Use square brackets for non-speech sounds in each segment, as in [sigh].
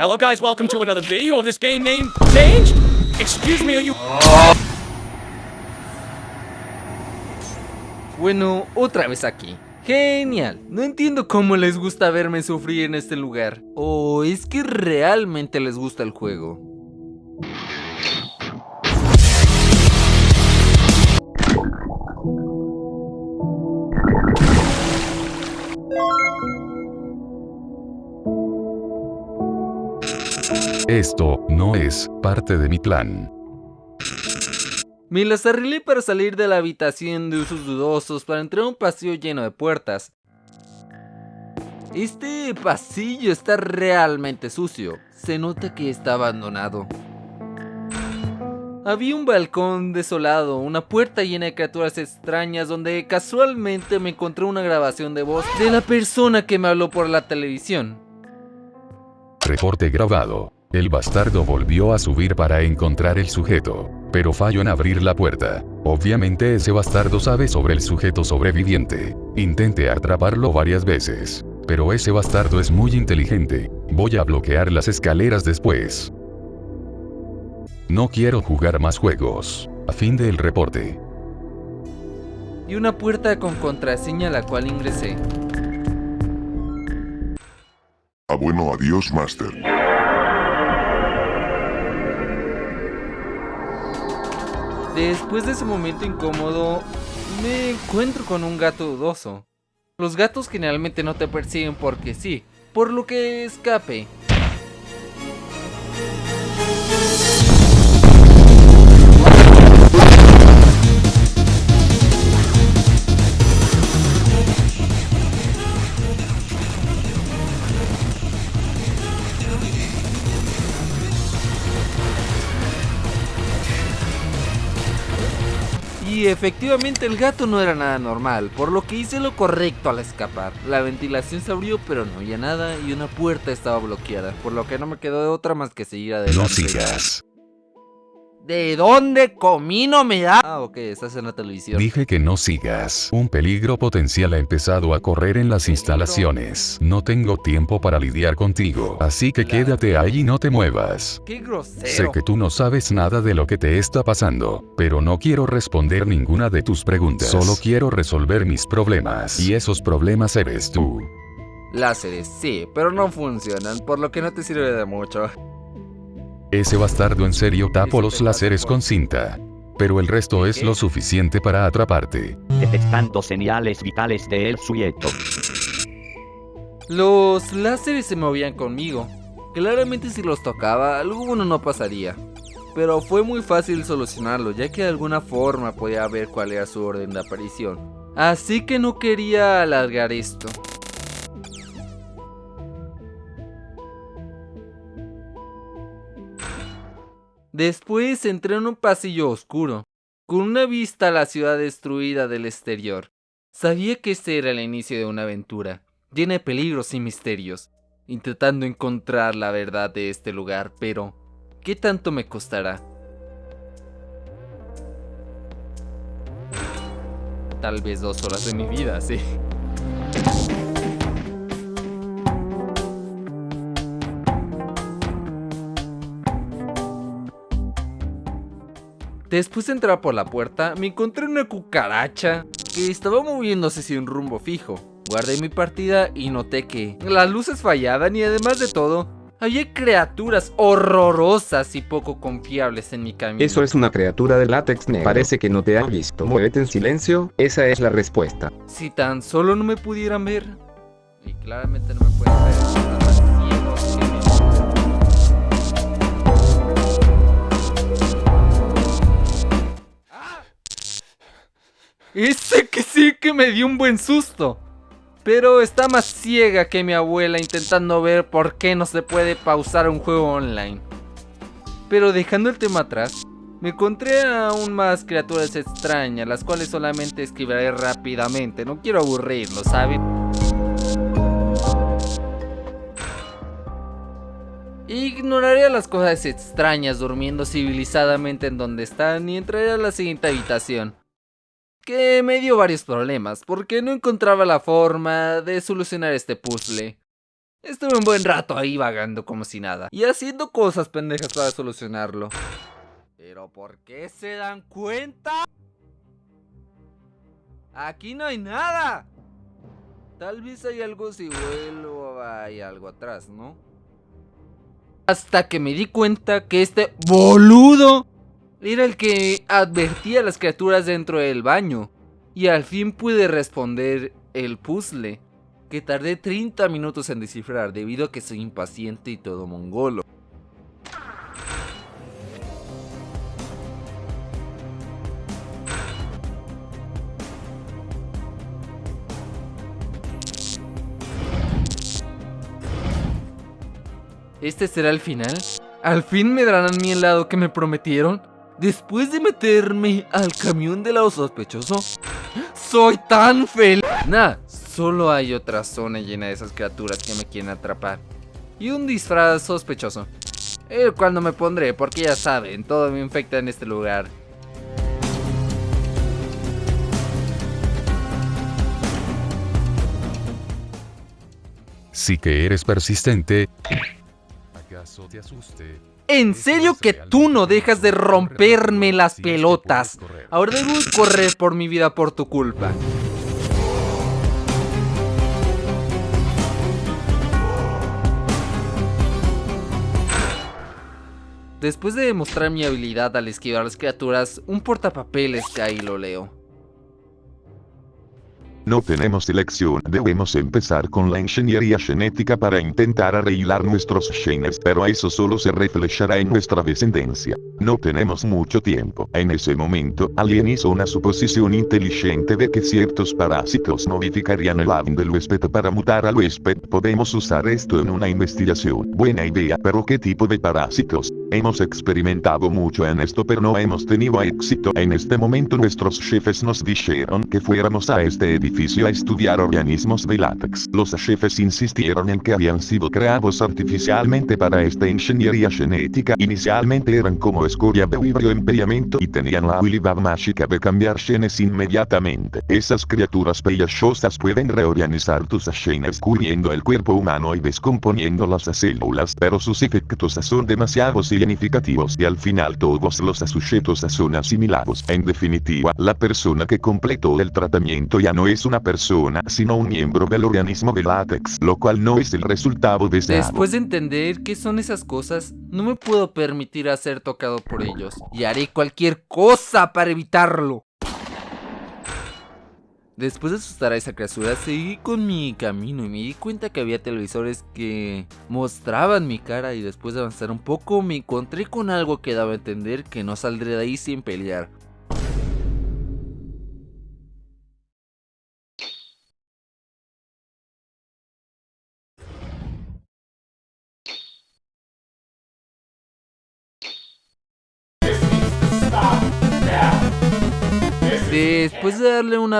Hello guys, welcome to another video of this game name change. Excuse me, are you... Bueno, otra vez aquí. Genial, no entiendo cómo les gusta verme sufrir en este lugar. ¿O es que realmente les gusta el juego? Esto no es parte de mi plan. Me las arreglé para salir de la habitación de usos dudosos para entrar a un pasillo lleno de puertas. Este pasillo está realmente sucio. Se nota que está abandonado. Había un balcón desolado, una puerta llena de criaturas extrañas donde casualmente me encontré una grabación de voz de la persona que me habló por la televisión. Reporte grabado. El bastardo volvió a subir para encontrar el sujeto, pero falló en abrir la puerta. Obviamente ese bastardo sabe sobre el sujeto sobreviviente. Intente atraparlo varias veces. Pero ese bastardo es muy inteligente. Voy a bloquear las escaleras después. No quiero jugar más juegos. A fin del reporte. Y una puerta con contraseña a la cual ingresé. Ah bueno, adiós, Master. Después de ese momento incómodo, me encuentro con un gato dudoso. Los gatos generalmente no te persiguen porque sí, por lo que escape. Y efectivamente el gato no era nada normal, por lo que hice lo correcto al escapar. La ventilación se abrió pero no había nada y una puerta estaba bloqueada, por lo que no me quedó de otra más que seguir adelante. No sigas. ¿De dónde comino me da? Ah, ok, estás en la televisión. Dije que no sigas. Un peligro potencial ha empezado a correr en las instalaciones. No tengo tiempo para lidiar contigo. Así que quédate ahí y no te muevas. ¡Qué grosero! Sé que tú no sabes nada de lo que te está pasando, pero no quiero responder ninguna de tus preguntas. Solo quiero resolver mis problemas. Y esos problemas eres tú. Láseres, sí, pero no funcionan, por lo que no te sirve de mucho. Ese bastardo en serio tapo los láseres con cinta. Pero el resto es lo suficiente para atraparte. detectando señales vitales del sujeto. Los láseres se movían conmigo. Claramente si los tocaba, alguno no pasaría. Pero fue muy fácil solucionarlo, ya que de alguna forma podía ver cuál era su orden de aparición. Así que no quería alargar esto. Después entré en un pasillo oscuro, con una vista a la ciudad destruida del exterior. Sabía que este era el inicio de una aventura, llena de peligros y misterios, intentando encontrar la verdad de este lugar, pero ¿qué tanto me costará? Tal vez dos horas de mi vida, sí. Después de entrar por la puerta, me encontré una cucaracha que estaba moviéndose sin rumbo fijo. Guardé mi partida y noté que las luces fallaban y además de todo, había criaturas horrorosas y poco confiables en mi camino. Eso es una criatura de látex negro. Parece que no te han visto. Muévete en silencio, esa es la respuesta. Si tan solo no me pudieran ver. Y claramente no me pueden ver. Ese que sí que me dio un buen susto. Pero está más ciega que mi abuela intentando ver por qué no se puede pausar un juego online. Pero dejando el tema atrás, me encontré aún más criaturas extrañas, las cuales solamente esquivaré rápidamente. No quiero aburrirlo, ¿saben? Ignoraré las cosas extrañas durmiendo civilizadamente en donde están y entraré a la siguiente habitación. Que me dio varios problemas porque no encontraba la forma de solucionar este puzzle. Estuve un buen rato ahí vagando como si nada. Y haciendo cosas pendejas para solucionarlo. ¿Pero por qué se dan cuenta? Aquí no hay nada. Tal vez hay algo si vuelvo, hay algo atrás, ¿no? Hasta que me di cuenta que este boludo era el que advertía a las criaturas dentro del baño. Y al fin pude responder el puzzle, que tardé 30 minutos en descifrar debido a que soy impaciente y todo mongolo. ¿Este será el final? ¿Al fin me darán mi helado que me prometieron? Después de meterme al camión del lado sospechoso, soy tan feliz. Nah, solo hay otra zona llena de esas criaturas que me quieren atrapar. Y un disfraz sospechoso. El cual no me pondré porque ya saben, todo me infecta en este lugar. Sí que eres persistente. ¿Acaso te asuste? En serio que tú no dejas de romperme las pelotas. Ahora debo correr por mi vida por tu culpa. Después de demostrar mi habilidad al esquivar las criaturas, un portapapeles cae y lo leo. No tenemos elección, debemos empezar con la ingeniería genética para intentar arreglar nuestros genes, pero eso solo se reflejará en nuestra descendencia. No tenemos mucho tiempo. En ese momento, alguien hizo una suposición inteligente de que ciertos parásitos modificarían el ADN del huésped para mutar al huésped. Podemos usar esto en una investigación. Buena idea, pero ¿qué tipo de parásitos? Hemos experimentado mucho en esto pero no hemos tenido éxito. En este momento nuestros jefes nos dijeron que fuéramos a este edificio a estudiar organismos de látex. Los jefes insistieron en que habían sido creados artificialmente para esta ingeniería genética. Inicialmente eran como escoria de vibroempellamiento y tenían la habilidad mágica de cambiar genes inmediatamente. Esas criaturas pellejosas pueden reorganizar tus genes cubriendo el cuerpo humano y descomponiendo las células, pero sus efectos son demasiado significativos y al final todos los sujetos son asimilados. En definitiva, la persona que completó el tratamiento ya no es una persona, sino un miembro del organismo de látex, lo cual no es el resultado deseado. Después de entender qué son esas cosas, no me puedo permitir a ser tocado por ellos. Y haré cualquier cosa para evitarlo. Después de asustar a esa criatura, seguí con mi camino y me di cuenta que había televisores que mostraban mi cara y después de avanzar un poco me encontré con algo que daba a entender que no saldré de ahí sin pelear.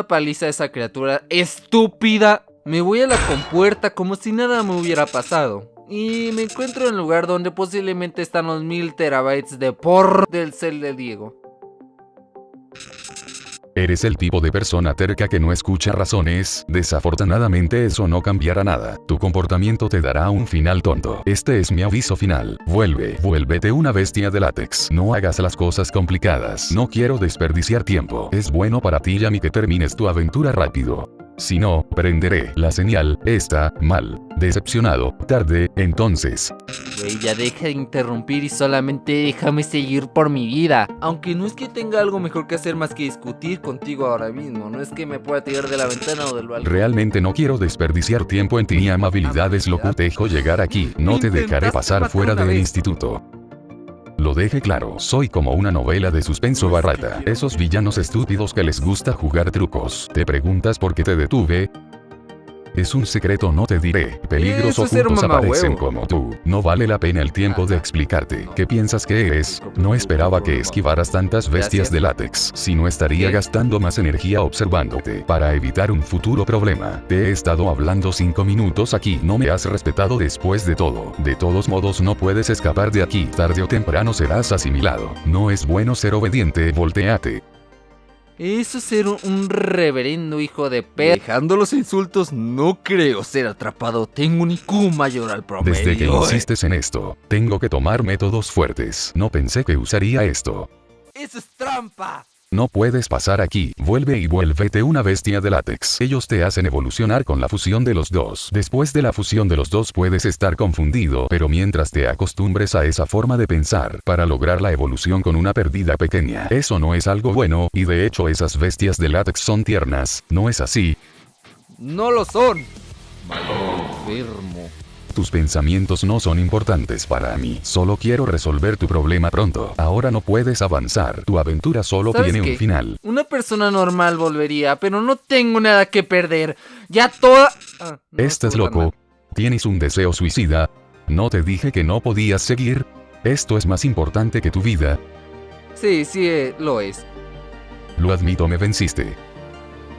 Paliza a esa criatura estúpida, me voy a la compuerta como si nada me hubiera pasado. Y me encuentro en el lugar donde posiblemente están los mil terabytes de por del cel de Diego. Eres el tipo de persona terca que no escucha razones, desafortunadamente eso no cambiará nada. Tu comportamiento te dará un final tonto. Este es mi aviso final. Vuelve, vuélvete una bestia de látex. No hagas las cosas complicadas. No quiero desperdiciar tiempo. Es bueno para ti y a mí que termines tu aventura rápido. Si no, prenderé la señal, está mal. Decepcionado, tarde, entonces. Güey, ya deja de interrumpir y solamente déjame seguir por mi vida. Aunque no es que tenga algo mejor que hacer más que discutir contigo ahora mismo. No es que me pueda tirar de la ventana o del balcón. Realmente no quiero desperdiciar tiempo en ti ni amabilidad es lo que te dejo llegar aquí. No te dejaré pasar fuera del instituto. Lo deje claro, soy como una novela de suspenso barata. Esos villanos estúpidos que les gusta jugar trucos. ¿Te preguntas por qué te detuve? Es un secreto no te diré. Peligros ocultos aparecen como tú. No vale la pena el tiempo de explicarte. ¿Qué piensas que eres? No esperaba que esquivaras tantas bestias de látex. Si no estaría gastando más energía observándote. Para evitar un futuro problema. Te he estado hablando 5 minutos aquí. No me has respetado después de todo. De todos modos no puedes escapar de aquí. Tarde o temprano serás asimilado. No es bueno ser obediente. Volteate. Eso es ser un, un reverendo hijo de p. Dejando los insultos, no creo ser atrapado. Tengo un IQ mayor al promedio. Desde que insistes en esto, tengo que tomar métodos fuertes. No pensé que usaría esto. ¡Eso es trampa! No puedes pasar aquí, vuelve y vuélvete una bestia de látex. Ellos te hacen evolucionar con la fusión de los dos. Después de la fusión de los dos puedes estar confundido, pero mientras te acostumbres a esa forma de pensar, para lograr la evolución con una pérdida pequeña, eso no es algo bueno, y de hecho esas bestias de látex son tiernas, ¿no es así? No lo son. Malo enfermo. Tus pensamientos no son importantes para mí. Solo quiero resolver tu problema pronto. Ahora no puedes avanzar. Tu aventura solo ¿Sabes tiene qué? un final. Una persona normal volvería, pero no tengo nada que perder. Ya toda... Ah, no Estás loco. mal. Tienes un deseo suicida. ¿No te dije que no podías seguir? Esto es más importante que tu vida. Sí, sí, eh, lo es. Lo admito, me venciste.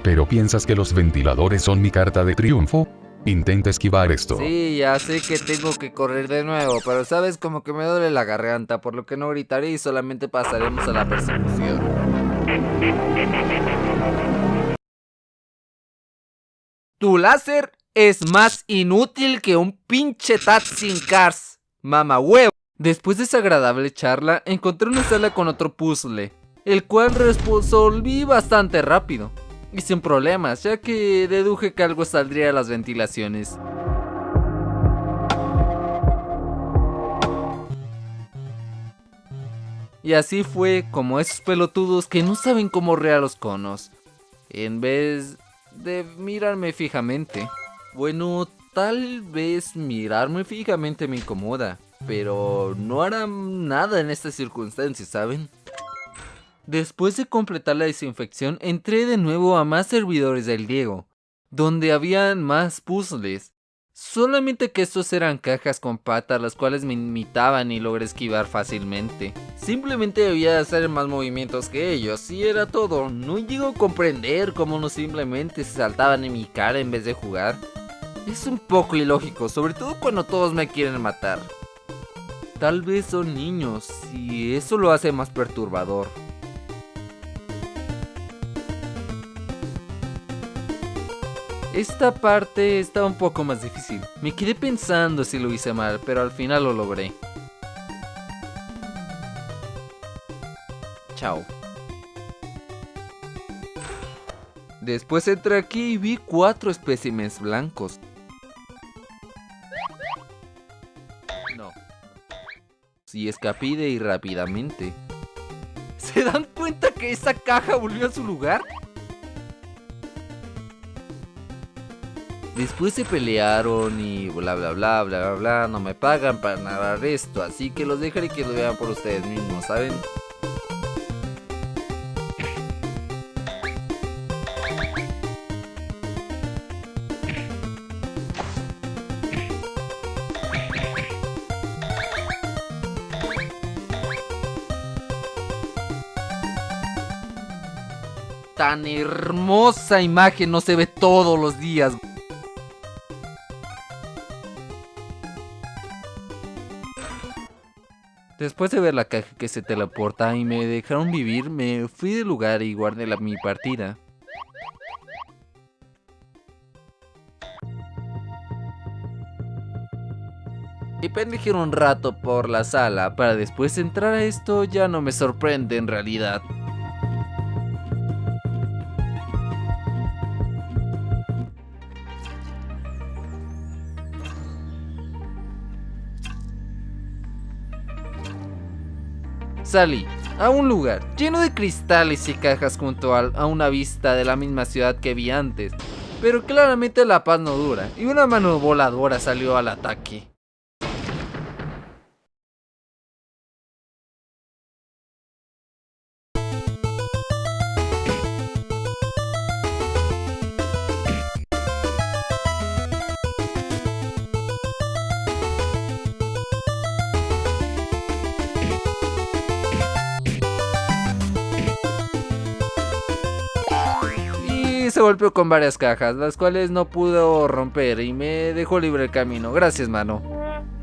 ¿Pero piensas que los ventiladores son mi carta de triunfo? Intenta esquivar esto. Sí, ya sé que tengo que correr de nuevo, pero sabes como que me duele la garganta, por lo que no gritaré y solamente pasaremos a la persecución. Tu láser es más inútil que un pinche Tatsin Cars, mamá huevo. Después de esa agradable charla, encontré una sala con otro puzzle, el cual resolví bastante rápido. Y sin problemas, ya que deduje que algo saldría de las ventilaciones. Y así fue como esos pelotudos que no saben cómo rear los conos. En vez de mirarme fijamente. Bueno, tal vez mirarme fijamente me incomoda. Pero no hará nada en estas circunstancias, ¿saben? Después de completar la desinfección, entré de nuevo a más servidores del Diego, donde habían más puzzles. Solamente que estos eran cajas con patas las cuales me imitaban y logré esquivar fácilmente. Simplemente debía hacer más movimientos que ellos y era todo. No llego a comprender cómo no simplemente se saltaban en mi cara en vez de jugar. Es un poco ilógico, sobre todo cuando todos me quieren matar. Tal vez son niños y eso lo hace más perturbador. Esta parte está un poco más difícil. Me quedé pensando si lo hice mal, pero al final lo logré. Chao. Después entré aquí y vi cuatro espécimes blancos. No. Si escapé de ahí rápidamente. ¿Se dan cuenta que esa caja volvió a su lugar? Después se pelearon y bla bla bla bla bla bla. No me pagan para narrar esto, así que los dejaré que lo vean por ustedes mismos, ¿saben? Tan hermosa imagen no se ve todos los días. Después de ver la caja que se teleporta y me dejaron vivir, me fui del lugar y guardé la, mi partida. Y pendejé un rato por la sala para después entrar a esto ya no me sorprende en realidad. Salí a un lugar lleno de cristales y cajas junto al- a una vista de la misma ciudad que vi antes. Pero claramente la paz no dura y una mano voladora salió al ataque. Golpeó con varias cajas, las cuales no pudo romper y me dejó libre el camino. Gracias, mano.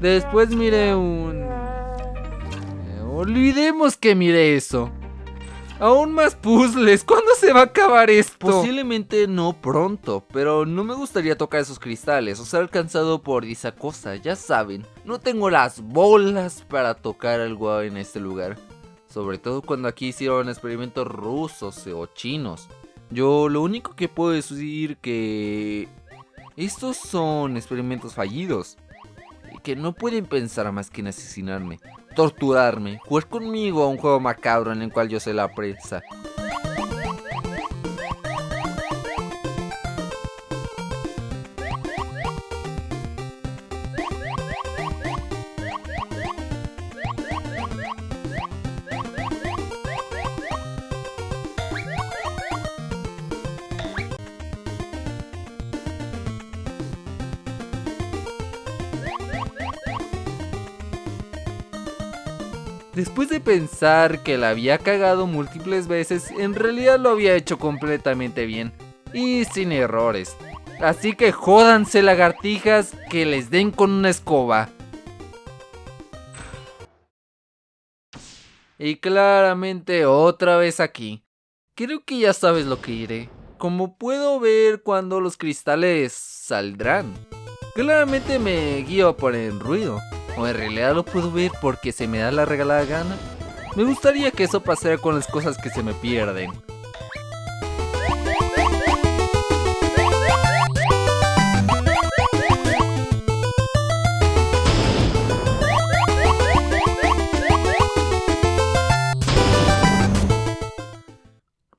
Después miré un... Eh, Olvidemos que miré eso. Aún más puzzles. [laughs] ¿Cuándo se va a acabar esto? Posiblemente no pronto, pero no me gustaría tocar esos cristales o ser alcanzado por esa cosa, ya saben. No tengo las bolas para tocar algo en este lugar. Sobre todo cuando aquí hicieron experimentos rusos o chinos. Yo lo único que puedo decir que... Estos son experimentos fallidos. Que no pueden pensar más que en asesinarme torturarme, jugar conmigo a un juego macabro en el cual yo soy la presa. Pensar que la había cagado múltiples veces, en realidad lo había hecho completamente bien. Y sin errores. Así que jódanse lagartijas que les den con una escoba. Y claramente otra vez aquí. Creo que ya sabes lo que iré. Como puedo ver cuando los cristales saldrán. Claramente me guío por el ruido. O en realidad lo puedo ver porque se me da la regalada gana. Me gustaría que eso pasara con las cosas que se me pierden.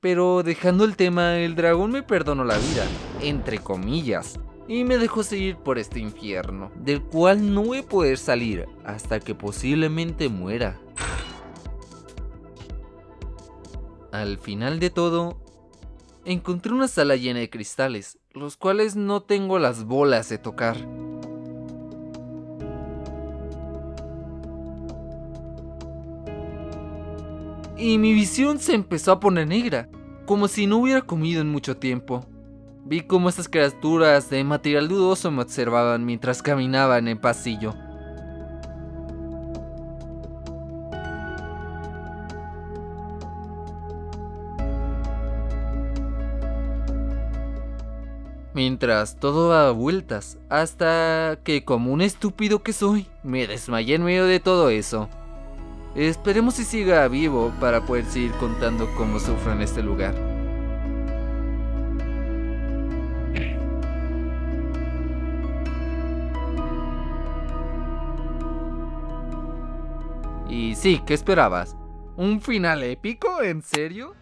Pero dejando el tema, el dragón me perdonó la vida, entre comillas y me dejó seguir por este infierno, del cual no voy a poder salir hasta que posiblemente muera. Al final de todo, encontré una sala llena de cristales, los cuales no tengo las bolas de tocar. Y mi visión se empezó a poner negra, como si no hubiera comido en mucho tiempo. Vi cómo estas criaturas de material dudoso me observaban mientras caminaba en el pasillo. Mientras todo daba vueltas, hasta que como un estúpido que soy, me desmayé en medio de todo eso. Esperemos si siga vivo para poder seguir contando cómo sufro en este lugar. Y sí, ¿qué esperabas? ¿Un final épico? ¿En serio?